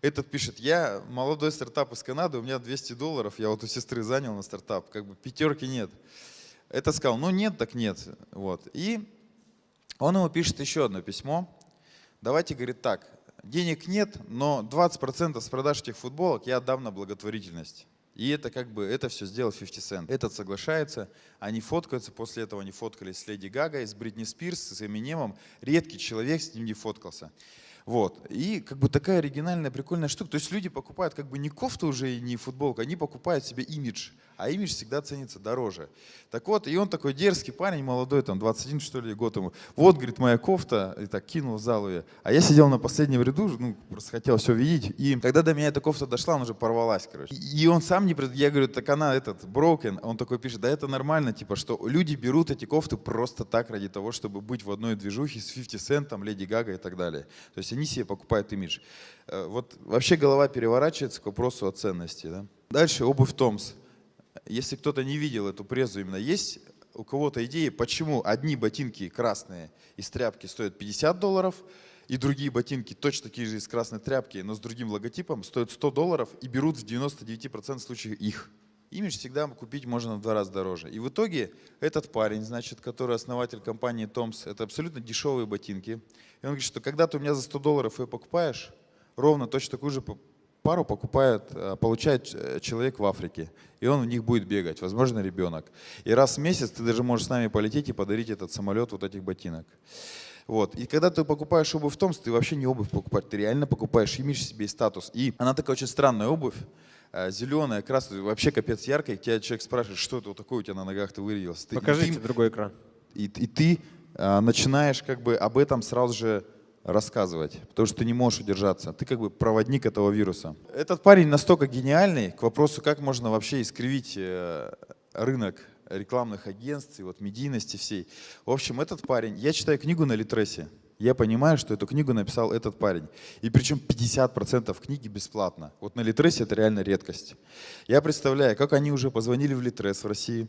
Этот пишет, я молодой стартап из Канады, у меня 200 долларов, я вот у сестры занял на стартап, как бы пятерки нет. Это сказал, ну нет, так нет. Вот. И он ему пишет еще одно письмо. Давайте, говорит, так, денег нет, но 20% с продаж этих футболок я отдам на благотворительность. И это как бы, это все сделал 50 Cent. Этот соглашается, они фоткаются, после этого они фоткались с Леди Гагой, с Бритни Спирс, с Эминемом. Редкий человек с ним не фоткался. Вот. И как бы такая оригинальная, прикольная штука. То есть люди покупают как бы не кофту уже и не футболку, они покупают себе имидж. А имидж всегда ценится дороже. Так вот, и он такой дерзкий парень, молодой, там 21 что ли год ему. Вот, говорит, моя кофта, и так кинул в залу ее. А я сидел на последнем ряду, ну, просто хотел все видеть. И когда до меня эта кофта дошла, она уже порвалась, короче. И он сам не... пред- Я говорю, так она этот, broken. Он такой пишет, да это нормально, типа, что люди берут эти кофты просто так ради того, чтобы быть в одной движухе с 50 Cent, там, Леди Гага и так далее. То есть они себе покупают имидж. Э, Вот вообще голова переворачивается к вопросу о ценности. Да? Дальше обувь Томс. Если кто-то не видел эту презу именно, есть у кого-то идеи, почему одни ботинки красные из тряпки стоят 50 долларов, и другие ботинки точно такие же из красной тряпки, но с другим логотипом, стоят 100 долларов и берут в 99% случаев их. Имидж всегда купить можно в два раза дороже. И в итоге этот парень, значит, который основатель компании Томс, это абсолютно дешевые ботинки. И он говорит, что когда ты у меня за 100 долларов ее покупаешь, ровно точно такую же пару покупает, э, получает э, человек в Африке. И он в них будет бегать, возможно, ребенок. И раз в месяц ты даже можешь с нами полететь и подарить этот самолет вот этих ботинок. Вот. И когда ты покупаешь обувь в Томс, ты вообще не обувь покупаешь, ты реально покупаешь имидж себе и статус. И она такая очень странная обувь, э, зеленая, красная, вообще капец яркая. Тебя человек спрашивает, что это вот такое у тебя на ногах, ты вырядился. И Покажите ты- другой экран. и, и ты а, начинаешь как бы об этом сразу же рассказывать, потому что ты не можешь удержаться. Ты как бы проводник этого вируса. Этот парень настолько гениальный к вопросу, как можно вообще искривить э, рынок рекламных агентств и вот медийности всей. В общем, этот парень, я читаю книгу на Литресе, я понимаю, что эту книгу написал этот парень. И причем 50% книги бесплатно. Вот на Литресе это реально редкость. Я представляю, как они уже позвонили в Литрес в России,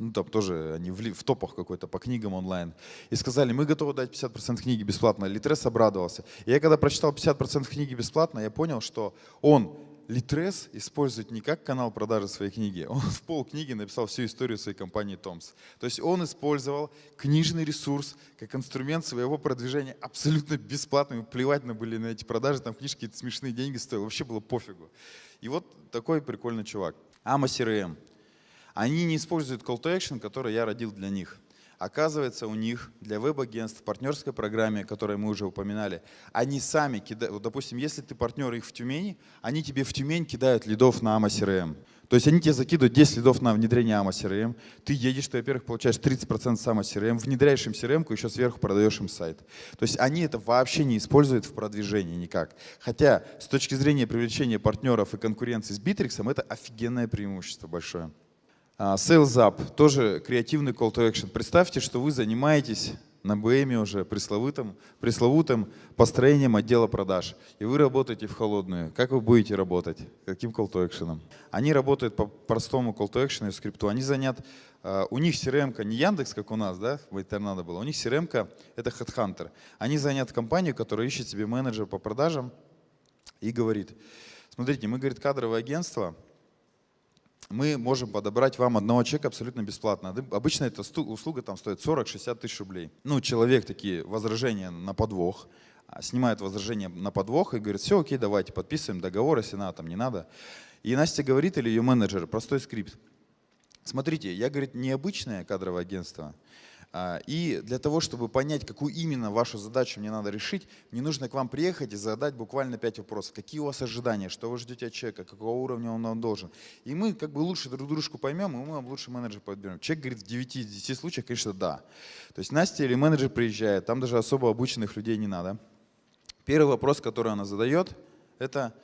ну там тоже они в, топах какой-то по книгам онлайн, и сказали, мы готовы дать 50% книги бесплатно. Литрес обрадовался. И я когда прочитал 50% книги бесплатно, я понял, что он Литрес использует не как канал продажи своей книги, он в пол книги написал всю историю своей компании Томс. То есть он использовал книжный ресурс как инструмент своего продвижения абсолютно бесплатно. Ему плевать на были на эти продажи, там книжки смешные деньги стоили, вообще было пофигу. И вот такой прикольный чувак. Ама CRM. Они не используют call to action, который я родил для них. Оказывается, у них для веб-агентств в партнерской программе, которую мы уже упоминали, они сами кидают, вот, допустим, если ты партнер их в Тюмени, они тебе в Тюмень кидают лидов на AMA CRM. То есть они тебе закидывают 10 лидов на внедрение AMA CRM, ты едешь, ты, во-первых, получаешь 30% с AMA CRM, внедряешь им CRM, еще сверху продаешь им сайт. То есть они это вообще не используют в продвижении никак. Хотя с точки зрения привлечения партнеров и конкуренции с Bittrex, это офигенное преимущество большое. А, Sales Up, тоже креативный call to action. Представьте, что вы занимаетесь на БМ уже пресловутым, пресловутым построением отдела продаж. И вы работаете в холодную. Как вы будете работать? Каким call to action? Они работают по простому call to action и скрипту. Они занят, а, у них CRM не Яндекс, как у нас, да, в Торнадо было. У них CRM это Headhunter. Они занят компанию, которая ищет себе менеджер по продажам и говорит, смотрите, мы, говорит, кадровое агентство, мы можем подобрать вам одного человека абсолютно бесплатно. Обычно эта услуга там стоит 40-60 тысяч рублей. Ну, человек такие возражения на подвох, а, снимает возражение на подвох и говорит, все, окей, давайте, подписываем договор, если надо, там не надо. И Настя говорит, или ее менеджер, простой скрипт. Смотрите, я, говорит, необычное кадровое агентство. А, И для того, чтобы понять, какую именно вашу задачу мне надо решить, мне нужно к вам приехать и задать буквально пять вопросов. Какие у вас ожидания, что вы ждете от человека, какого уровня он вам должен. И мы как бы лучше друг дружку поймем, и мы вам лучше менеджера подберем. Человек говорит, в 9 из 10 случаях, конечно, да. То есть Настя или менеджер приезжает, там даже особо обученных людей не надо. Первый вопрос, который она задает, это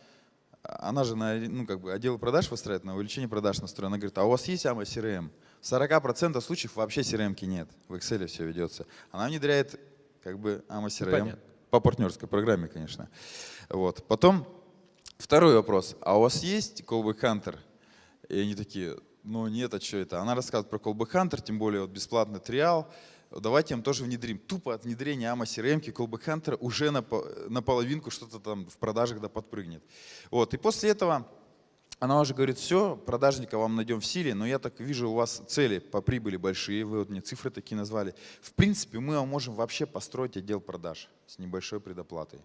она же на ну, как бы отдел продаж выстраивает, на увеличение продаж настроена. Она говорит, а у вас есть AMA CRM? В 40% случаев вообще CRM нет. В Excel все ведется. Она внедряет как бы AMA CRM Понятно. по партнерской программе, конечно. Вот. Потом второй вопрос. А у вас есть Callback Hunter? И они такие, ну нет, а что это? Она рассказывает про Callback Hunter, тем более вот бесплатный триал. Давайте им тоже внедрим. Тупо от внедрения AMA CRM, Callback Hunter уже на половинку что-то там в продажах да подпрыгнет. Вот. И после этого она уже говорит, все, продажника вам найдем в силе, но я так вижу, у вас цели по прибыли большие, вы вот мне цифры такие назвали. В принципе, мы вам можем вообще построить отдел продаж с небольшой предоплатой.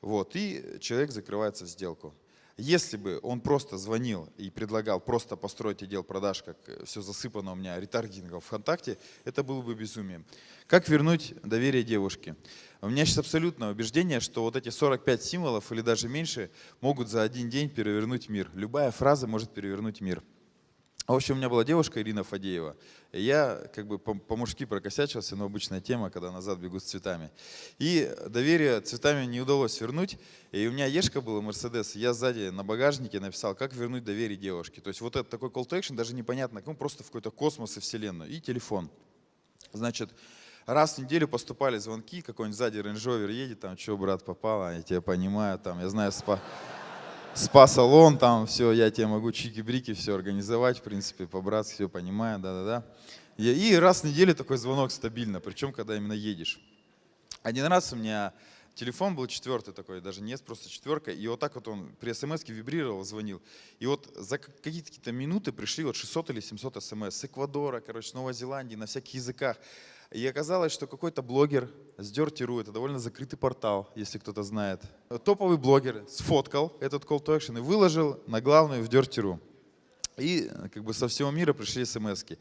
Вот, и человек закрывается в сделку. Если бы он просто звонил и предлагал просто построить отдел продаж, как все засыпано у меня ретаргетингом ВКонтакте, это было бы безумием. Как вернуть доверие девушке? У меня сейчас абсолютное убеждение, что вот эти 45 символов или даже меньше могут за один день перевернуть мир. Любая фраза может перевернуть мир. В общем, у меня была девушка Ирина Фадеева. И я как бы по-мужски прокосячился, но обычная тема, когда назад бегут с цветами. И доверие цветами не удалось вернуть. И у меня Ешка была, Мерседес, я сзади на багажнике написал, как вернуть доверие девушке. То есть вот этот такой call to action, даже непонятно, ну просто в какой-то космос и вселенную. И телефон. Значит, раз в неделю поступали звонки, какой-нибудь сзади рейндж едет, там, что, брат, попало, я тебя понимаю, там, я знаю, спа спа-салон, там все, я тебе могу чики-брики все организовать, в принципе, по-братски все понимаю, да-да-да. И раз в неделю такой звонок стабильно, причем когда именно едешь. Один раз у меня телефон был четвертый такой, даже не просто четверка, и вот так вот он при смс вибрировал, звонил. И вот за какие-то минуты пришли вот 600 или 700 смс с Эквадора, короче, с Новой Зеландии, на всяких языках. И оказалось, что какой-то блогер с Dirty.ru, это довольно закрытый портал, если кто-то знает, топовый блогер сфоткал этот call to action и выложил на главную в Dirty.ru. И как бы со всего мира пришли смс -ки.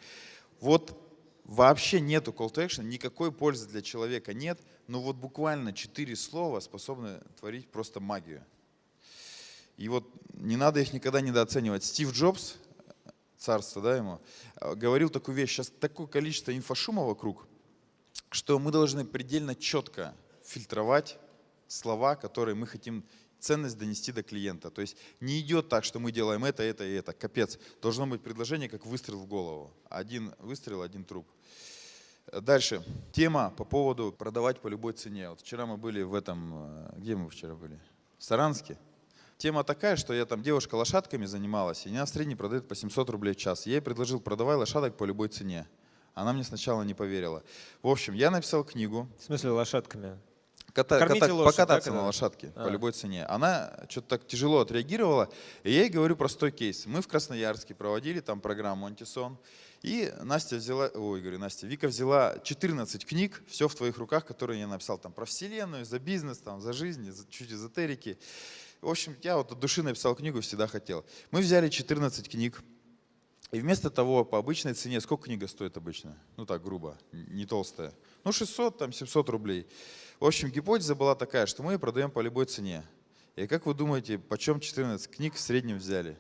Вот вообще нету call to action, никакой пользы для человека нет, но вот буквально четыре слова способны творить просто магию. И вот не надо их никогда недооценивать. Стив Джобс, царство да, ему, говорил такую вещь, сейчас такое количество инфошума вокруг, что мы должны предельно четко фильтровать слова, которые мы хотим ценность донести до клиента. То есть не идет так, что мы делаем это, это и это. Капец. Должно быть предложение, как выстрел в голову. Один выстрел, один труп. Дальше. Тема по поводу продавать по любой цене. Вот вчера мы были в этом... Э, где мы вчера были? В Саранске. Тема такая, что я там девушка лошадками занималась, и она в среднем продает по 700 рублей в час. Я ей предложил, продавай лошадок по любой цене. Она мне сначала не поверила. В общем, я написал книгу. В смысле лошадками? Ката, ката, лошадь, покататься на лошадке а. по любой цене. Она что-то так тяжело отреагировала, и я ей говорю простой кейс. Мы в Красноярске проводили там программу «Антисон», и Настя взяла, ой, говорю, Настя, Вика взяла 14 книг, все в твоих руках, которые я написал там про вселенную, за бизнес, там, за жизнь, за чуть эзотерики. В общем, я вот от души написал книгу, всегда хотел. Мы взяли 14 книг, и вместо того, по обычной цене, сколько книга стоит обычно? Ну так, грубо, не толстая. Ну 600, там 700 рублей. В общем, гипотеза была такая, что мы ее продаем по любой цене. И как вы думаете, почем 14 книг в среднем взяли?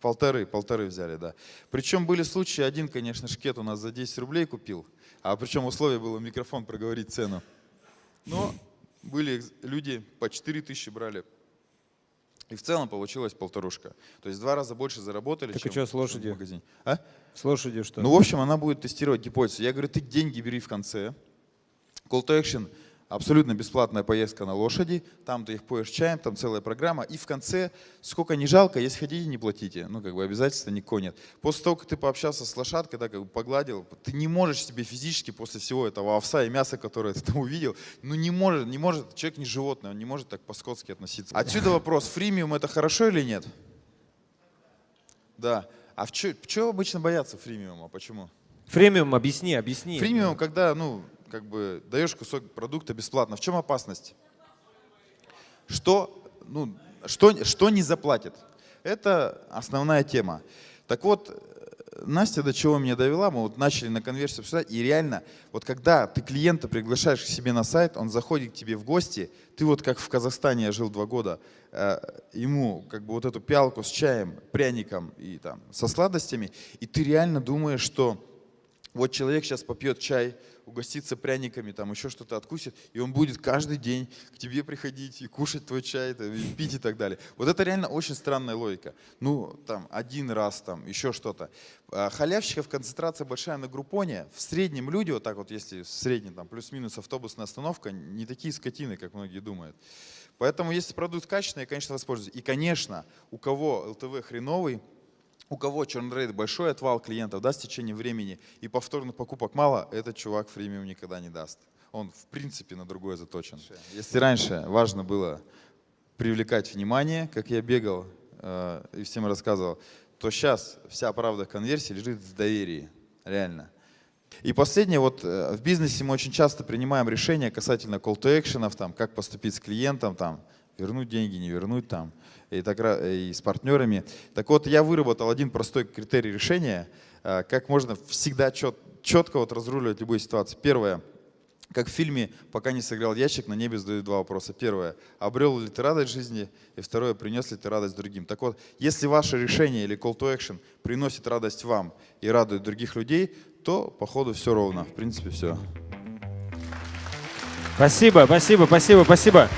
Полторы, полторы взяли, да. Причем были случаи, один, конечно, шкет у нас за 10 рублей купил, а причем условие было микрофон проговорить цену. Но были люди по 4 тысячи брали, и в целом получилось полторушка. То есть два раза больше заработали, так чем, и что с лошадью? в магазине. А? С лошадью что? Ну, в общем, она будет тестировать гипотезу. Я говорю, ты деньги бери в конце. Call to action абсолютно бесплатная поездка на лошади, там ты их поешь чаем, там целая программа, и в конце, сколько не жалко, если хотите, не платите, ну как бы обязательства никакого нет. После того, как ты пообщался с лошадкой, да, как бы погладил, ты не можешь себе физически после всего этого овса и мяса, которое ты там увидел, ну не может, не может, человек не животное, он не может так по-скотски относиться. Отсюда вопрос, фримиум это хорошо или нет? Да. А в чего обычно боятся фримиума? Почему? Фримиум, объясни, объясни. Фримиум, когда, ну, как бы даешь кусок продукта бесплатно. В чем опасность? Что, ну, что, что не заплатит? Это основная тема. Так вот, Настя до чего меня довела, мы вот начали на конверсию обсуждать, и реально, вот когда ты клиента приглашаешь к себе на сайт, он заходит к тебе в гости, ты вот как в Казахстане я жил два года, э, ему как бы вот эту пиалку с чаем, пряником и там со сладостями, и ты реально думаешь, что вот человек сейчас попьет чай, угоститься пряниками, там еще что-то откусит, и он будет каждый день к тебе приходить и кушать твой чай, и пить и так далее. Вот это реально очень странная логика. Ну, там, один раз, там, еще что-то. А, халявщиков концентрация большая на группоне. В среднем люди, вот так вот, если в среднем, там, плюс-минус автобусная остановка, не такие скотины, как многие думают. Поэтому, если продукт качественный, я, конечно, воспользуюсь. И, конечно, у кого ЛТВ хреновый, у кого чернрейд большой отвал клиентов даст в течение времени и повторных покупок мало, этот чувак фримиум никогда не даст. Он в принципе на другое заточен. Если раньше важно было привлекать внимание, как я бегал э, и всем рассказывал, то сейчас вся правда конверсии лежит в доверии, реально. И последнее, вот э, в бизнесе мы очень часто принимаем решения касательно call to action, там, как поступить с клиентом, там, вернуть деньги, не вернуть там, и, так, и с партнерами. Так вот, я выработал один простой критерий решения, а, как можно всегда чет, четко вот разруливать любую ситуацию. Первое, как в фильме «Пока не сыграл ящик», на небе задают два вопроса. Первое, обрел ли ты радость жизни? И второе, принес ли ты радость другим? Так вот, если ваше решение или call to action приносит радость вам и радует других людей, то, походу, все ровно. В принципе, все. Спасибо, спасибо, спасибо, спасибо.